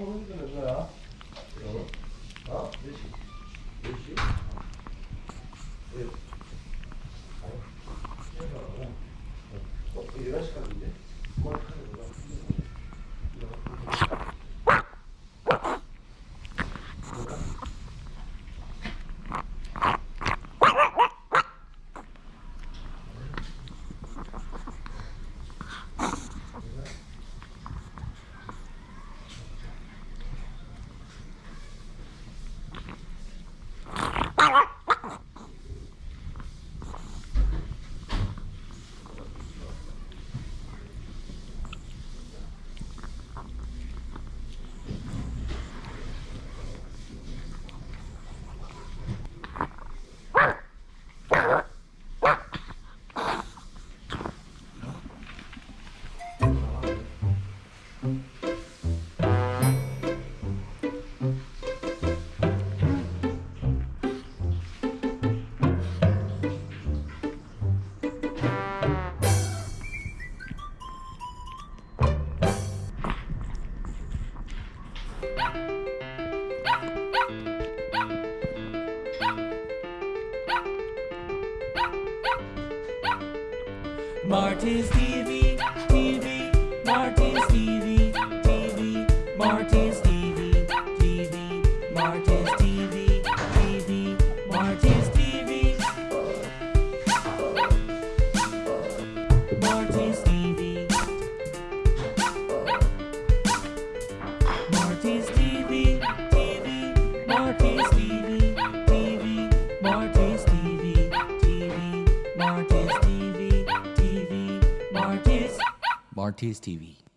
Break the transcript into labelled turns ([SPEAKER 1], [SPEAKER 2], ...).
[SPEAKER 1] 어? 어? 네 힘드는 거야? Marty's TV, TV, Marty's TV, TV, Marty's TV, TV, Marty's TV, TV, Marty's TV. Marty's TV. Marty's TV, TV, Marty's TV, TV, Marty's TV, TV, Marty's TV.
[SPEAKER 2] Marty's TV.